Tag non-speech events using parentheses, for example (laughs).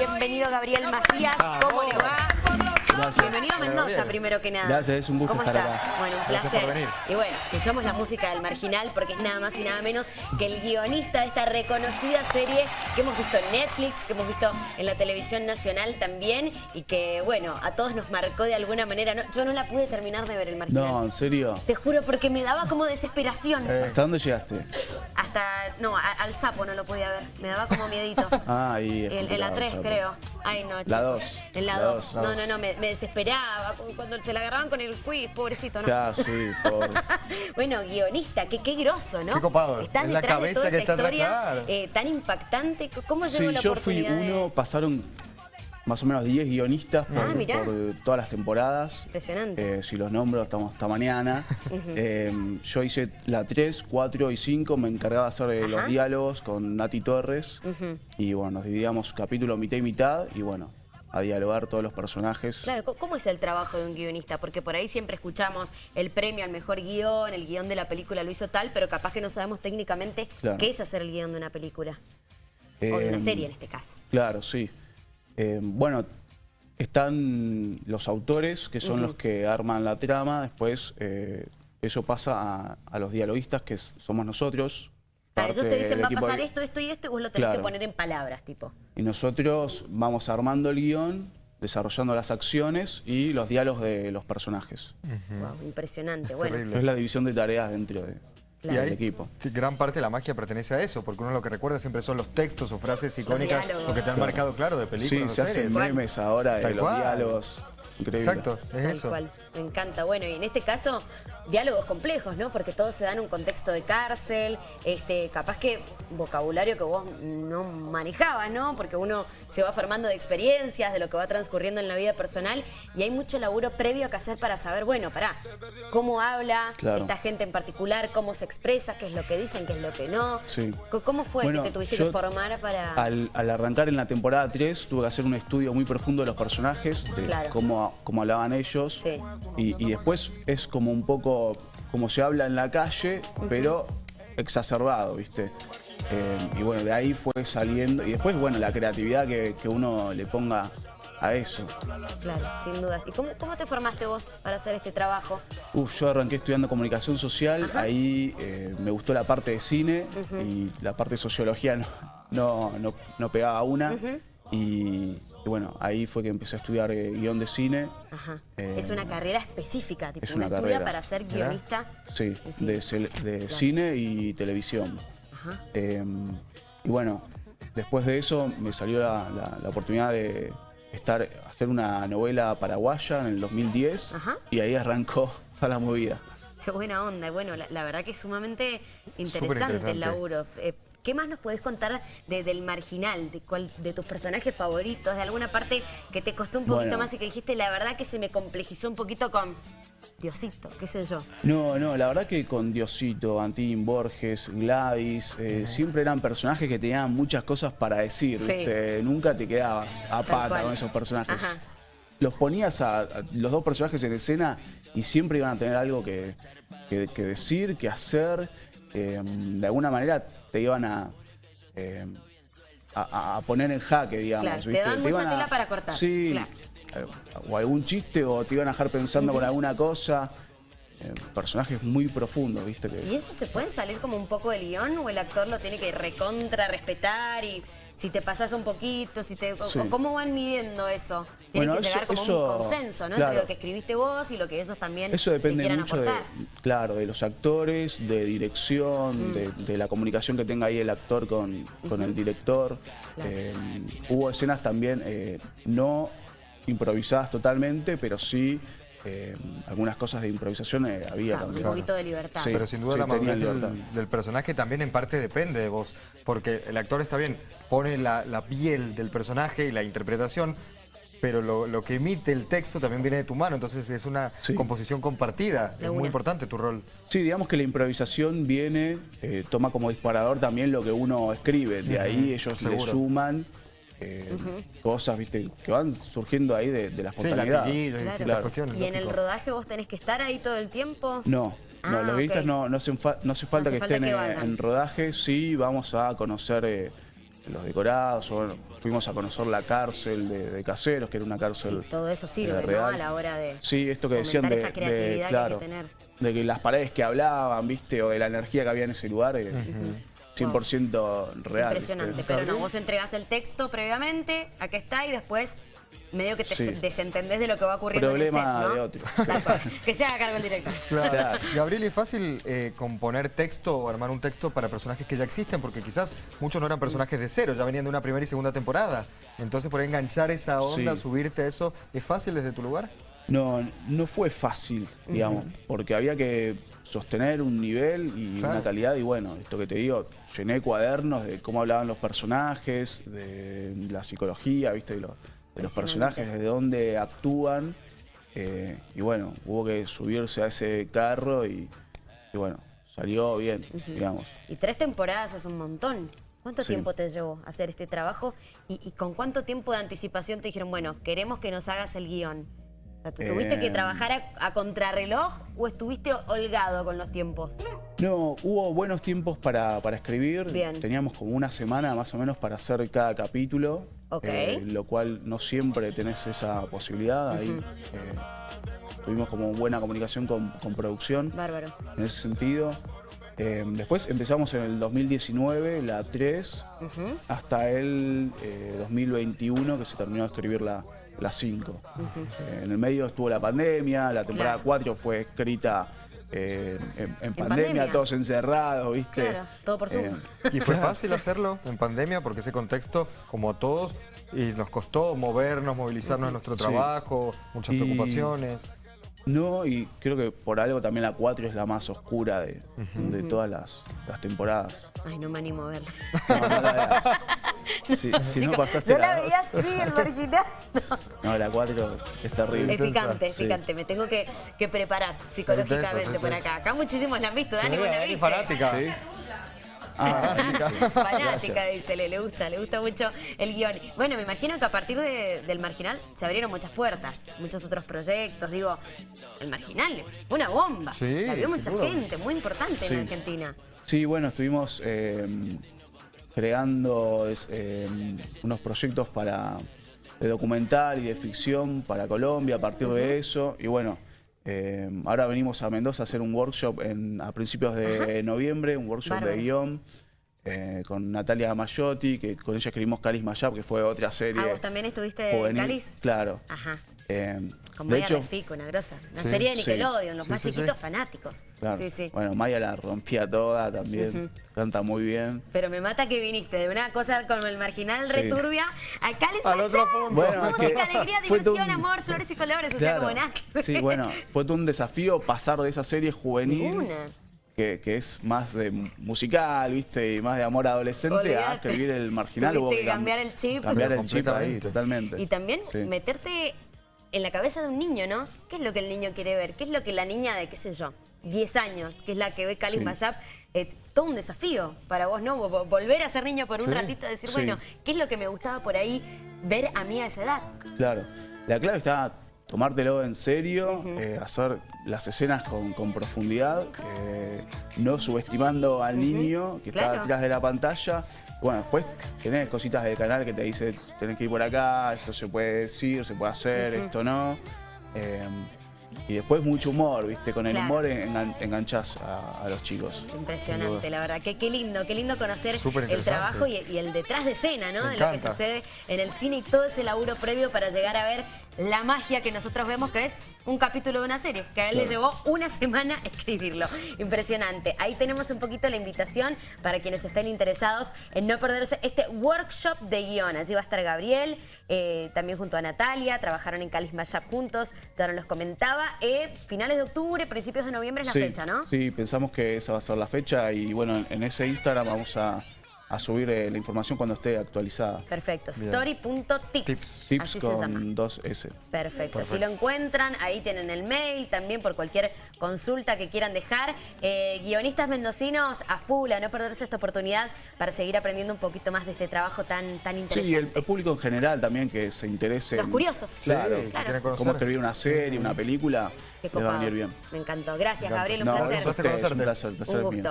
Bienvenido Gabriel Macías, ¿cómo le va? Gracias. Bienvenido a Mendoza, primero que nada. Gracias, es un gusto ¿Cómo estar estás? acá. Bueno, un Gracias placer. Y bueno, escuchamos la música del Marginal porque es nada más y nada menos que el guionista de esta reconocida serie que hemos visto en Netflix, que hemos visto en la televisión nacional también y que, bueno, a todos nos marcó de alguna manera. No- yo no la pude terminar de ver el Marginal. No, en serio. Te juro, porque me daba como desesperación. ¿Hasta dónde llegaste? Hasta, no, a- al sapo no lo podía ver. Me daba como miedito. (laughs) Ah, es En, en la complicado, 3, sapo. creo. Ay, no, La chicos. dos. En la La 2. dos, la No, no, no, me, me desesperaba cu- cuando se la agarraban con el quiz, pobrecito, ¿no? Claro, sí, por... (laughs) bueno, guionista, qué, qué grosso, ¿no? Qué copado. Estás Es la de cabeza toda que esta está historia claro. eh, tan impactante. ¿Cómo llegó Sí, la yo fui oportunidad de- uno, pasaron más o menos 10 guionistas por, Ah, por, todas las temporadas. Impresionante. Eh, si los nombro, estamos hasta mañana. (laughs) Eh, yo hice la 3, 4 y 5, me encargaba de hacer eh, los diálogos con Nati Torres. Y bueno, nos dividíamos capítulo mitad y mitad y bueno, a dialogar todos los personajes. Claro, ¿cómo- ¿cómo es el trabajo de un guionista? Porque por ahí siempre escuchamos el premio al mejor guion, el guion de la película lo hizo tal, pero capaz que no sabemos técnicamente Claro. qué es hacer el guion de una película. o de una Eh, serie en este caso. Claro, sí. Eh, bueno, están los autores, que son los que arman la trama, después eh, eso pasa a, a los dialoguistas, que somos nosotros. Ellos parte te dicen del va a pasar de- esto, esto y esto, y vos lo tenés que Claro. poner en palabras, tipo. Y nosotros vamos armando el guion, desarrollando las acciones y los diálogos de los personajes. Wow, impresionante. Es Bueno, terrible. Es la división de tareas dentro de, Y Claro. ahí, del equipo. que gran parte de la magia pertenece a eso, porque uno lo que recuerda siempre son los textos o frases icónicas, lo que te han marcado, claro, de películas Sí, se hacen memes ahora de los cual. diálogos. Increíble. Exacto, es tal eso. cual. Me encanta. Bueno, y en este caso, diálogos complejos, ¿no? Porque todos se dan en un contexto de cárcel, este, capaz que vocabulario que vos no manejabas, ¿no? Porque uno se va formando de experiencias, de lo que va transcurriendo en la vida personal, y hay mucho laburo previo que hacer para saber, bueno, pará, cómo habla Claro. esta gente en particular, cómo se expresa, qué es lo que dicen, qué es lo que no. Sí. ¿Cómo fue Bueno, que te tuviste yo que formar para...? Al, al arrancar en la temporada 3 tuve que hacer un estudio muy profundo de los personajes, de Claro. cómo, cómo hablaban ellos. Sí. Y, y después es como un poco como se habla en la calle, pero exacerbado, ¿viste? Eh, y bueno, de ahí fue saliendo. Y después, bueno, la creatividad que, que uno le ponga a eso. Claro, sin dudas. ¿Y cómo, cómo te formaste vos para hacer este trabajo? Uf, yo arranqué estudiando comunicación social, ahí eh, me gustó la parte de cine y la parte de sociología no, no, no, no pegaba una. Y, y bueno, ahí fue que empecé a estudiar eh, guion de cine. Ajá. Eh, es una carrera específica, tipo, es una estudia carrera. para ser guionista. Sí, de cine. de, cel- de Claro. cine y televisión. Ajá. Eh, y bueno, después de eso me salió la, la- la oportunidad de estar, hacer una novela paraguaya en el 2010 Ajá. y ahí arrancó (laughs) toda la movida. Qué buena onda. y Bueno, la, la verdad que es sumamente interesante, el laburo. ¿Qué más nos podés contar de- del marginal, de, tus personajes favoritos, de alguna parte que te costó un poquito Bueno. más y que dijiste, la verdad que se me complejizó un poquito con Diosito, qué sé yo? No, no, la verdad que con Diosito, Antín, Borges, Gladys, eh, siempre eran personajes que tenían muchas cosas para decir, Sí. ¿viste? Nunca te quedabas a pata con esos personajes. Ajá. Los ponías a, a los dos personajes en escena y siempre iban a tener algo que, que- que decir, que hacer. Eh, de alguna manera te iban a, eh, a, a poner en jaque, digamos. Claro, te daban mucha iban a- tela para cortar, Sí, claro. eh, o algún chiste o te iban a dejar pensando con alguna cosa. Eh, personajes muy profundos, ¿viste? Que, ¿Y eso se puede salir como un poco del guion o el actor lo tiene que recontra respetar y si te pasas un poquito, si te, Sí. ¿cómo van midiendo eso? Tiene Bueno, que eso- llegar como eso- un consenso, ¿no? claro. Entre lo que escribiste vos y lo que ellos también Eso depende quieran mucho de, aportar. claro, de los actores, de dirección, Mm. de, de la comunicación que tenga ahí el actor con, con el director. Claro. Eh, hubo escenas también eh, no improvisadas totalmente, pero sí eh, algunas cosas de improvisación eh, había Ah, un también. poquito de libertad. Sí. Pero sin duda la tenían madurez del, del personaje también en parte depende de vos, porque el actor está bien, pone la, la piel del personaje y la interpretación, pero lo, lo que emite el texto también viene de tu mano, entonces es una Sí. composición compartida, De es una. muy importante tu rol. Sí, digamos que la improvisación viene, eh, toma como disparador también lo que uno escribe. De ahí ellos le seguro. suman eh, cosas, viste, que van surgiendo ahí de, de la Sí, espontaneidad. latiguillos y Claro. Claro. cuestiones. ¿Y en el rodaje vos tenés que estar ahí todo el tiempo? No, Ah, no, los guionistas ok. no, no, hacen fa- no hace falta hace que falta estén que en rodaje, sí vamos a conocer eh, los decorados, o fuimos a conocer la cárcel de, de Caseros, que era una cárcel Todo eso eh, sirve, ¿no? real. A la hora de Sí, esto que decían de, esa creatividad de- que hay que claro, tener. de que las paredes que hablaban, viste, o de la energía que había en ese lugar, eh, 100% real. Impresionante. ¿viste? Pero no, vos entregás el texto previamente, acá está, y después medio que te Sí. desentendés de lo que va ocurriendo Problema en el set, ¿no? de otro. (laughs) Que se haga cargo el director. Claro. Claro. Gabriel, ¿es fácil eh, componer texto o armar un texto para personajes que ya existen? Porque quizás muchos no eran personajes de cero, ya venían de una primera y segunda temporada. Entonces, por ahí enganchar esa onda, Sí. subirte a eso, ¿es fácil desde tu lugar? No, no fue fácil, digamos, porque había que sostener un nivel y Claro. una calidad y bueno, esto que te digo, llené cuadernos de cómo hablaban los personajes, de la psicología, viste, de los, de los personajes, de dónde actúan eh, y bueno, hubo que subirse a ese carro y, y bueno, salió bien, digamos. Y tres temporadas es un montón. ¿Cuánto Sí. tiempo te llevó hacer este trabajo? ¿Y, y con cuánto tiempo de anticipación te dijeron, bueno, queremos que nos hagas el guion? O sea, ¿tú ¿tuviste que Eh, trabajar a, a contrarreloj o estuviste holgado con los tiempos? No, hubo buenos tiempos para, para escribir. Bien. Teníamos como una semana más o menos para hacer cada capítulo. Ok. eh, lo cual no siempre tenés esa posibilidad. Ahí eh, tuvimos como buena comunicación con, con producción Bárbaro. en ese sentido. Eh, después empezamos en el 2019, la 3, hasta el eh, 2021 que se terminó de escribir la, la 5. Eh, en el medio estuvo la pandemia, la temporada Claro. 4 fue escrita eh, en, en pandemia, pandemia. todos encerrados, ¿viste? Claro, todo por Zoom. Eh, ¿Y fue fácil hacerlo en pandemia? Porque ese contexto, como a todos, y nos costó movernos, movilizarnos en nuestro Sí. trabajo, muchas Y- preocupaciones. No, y creo que por algo también la 4 es la más oscura de, de todas las, las temporadas. Ay, no me animo a verla. No, no la veas. (laughs) Si, si no pasaste Yo la la veía 2. así, el marginal. (laughs) No, la 4 es terrible. Es picante, es Sí. picante. Me tengo que, que preparar psicológicamente sí, por acá. Acá muchísimos la han visto. Dani, Sí, ¿vos la viste? fanática. (laughs) Sí. Ah, Fanática, dice, le, le gusta, le gusta mucho el guion. Bueno, me imagino que a partir de- del Marginal se abrieron muchas puertas, muchos otros proyectos. Digo, el Marginal, una bomba. Sí, la vio sin mucha gente, muy importante en. Argentina. Sí, bueno, estuvimos eh, creando eh, unos proyectos para de documental y de ficción para Colombia a partir de eso. Y bueno, eh, ahora venimos a Mendoza a hacer un workshop en, a principios de noviembre, un workshop Bárbaro. de guion. eh, con Natalia Mayotti, que con ella escribimos Calis Mayab, que fue otra serie. Ah, ¿vos también estuviste juvenil. Cáliz? Claro. Ajá. Eh, Con de Maya hecho, Refico, una grosa. Una Sí, serie de sí. Nickelodeon, los Sí, más sí, sí. chiquitos fanáticos. claro. Sí, sí. Bueno, Maya la rompía toda también, canta muy bien. Pero me mata que viniste de una cosa como el marginal Sí. returbia a Cáliz Al otro punto. Bueno, es que Música, alegría, diversión, un- amor, flores y colores. O sea, Claro. como nada. Sí, bueno, fue todo un desafío pasar de esa serie juvenil, Ninguna. que, que es más de musical, ¿viste? Y más de amor adolescente, a Olvídate. escribir el marginal. Tuviste Hubo que cam- cambiar el chip. Cambiar el chip ahí, totalmente. Y también Sí. meterte en la cabeza de un niño, ¿no? ¿Qué es lo que el niño quiere ver? ¿Qué es lo que la niña de, qué sé yo, 10 años, que es la que ve Cáliz Sí. Mayab? eh, todo un desafío para vos, ¿no? Vo- Volver a ser niño por un Sí. ratito, decir, Sí. bueno, ¿qué es lo que me gustaba por ahí ver a mí a esa edad? Claro. La clave está tomártelo en serio, eh, hacer las escenas con, con profundidad, eh, no subestimando al niño que Claro. está detrás de la pantalla. Bueno, después tenés cositas del canal que te dice, tenés que ir por acá, esto se puede decir, se puede hacer, esto no. Eh, y después mucho humor, ¿viste? Con el Claro. humor engan- enganchás a, a los chicos. Impresionante, la verdad. Que qué lindo, qué lindo conocer el trabajo y, y el detrás de escena, ¿no? Me de lo que sucede en el cine y todo ese laburo previo para llegar a ver la magia que nosotros vemos que es un capítulo de una serie, que a él le llevó una semana escribirlo. Impresionante. Ahí tenemos un poquito la invitación para quienes estén interesados en no perderse este workshop de guion. Allí va a estar Gabriel, eh, también junto a Natalia, trabajaron en Calis Mayab juntos, ya nos los comentaba. Eh, finales de octubre, principios de noviembre es la sí, fecha, ¿no? Sí, pensamos que esa va a ser la fecha y bueno, en ese Instagram vamos a, a subir eh, la información cuando esté actualizada. Perfecto, story.tips. Tips. Tips Así se llama. con dos S. Perfecto. Si lo encuentran, ahí tienen el mail también por cualquier consulta que quieran dejar. Eh, guionistas mendocinos a full, a no perderse esta oportunidad para seguir aprendiendo un poquito más de este trabajo tan, tan Sí, y el, interesante. el público en general también que se interese. Los en- curiosos. Claro. Sí, Claro. Cómo escribir una serie, una película, Qué les va a venir bien. Me encantó. Gracias, Me. Gabriel, un No, placer. gracias un placer, el placer Un es mío. gusto.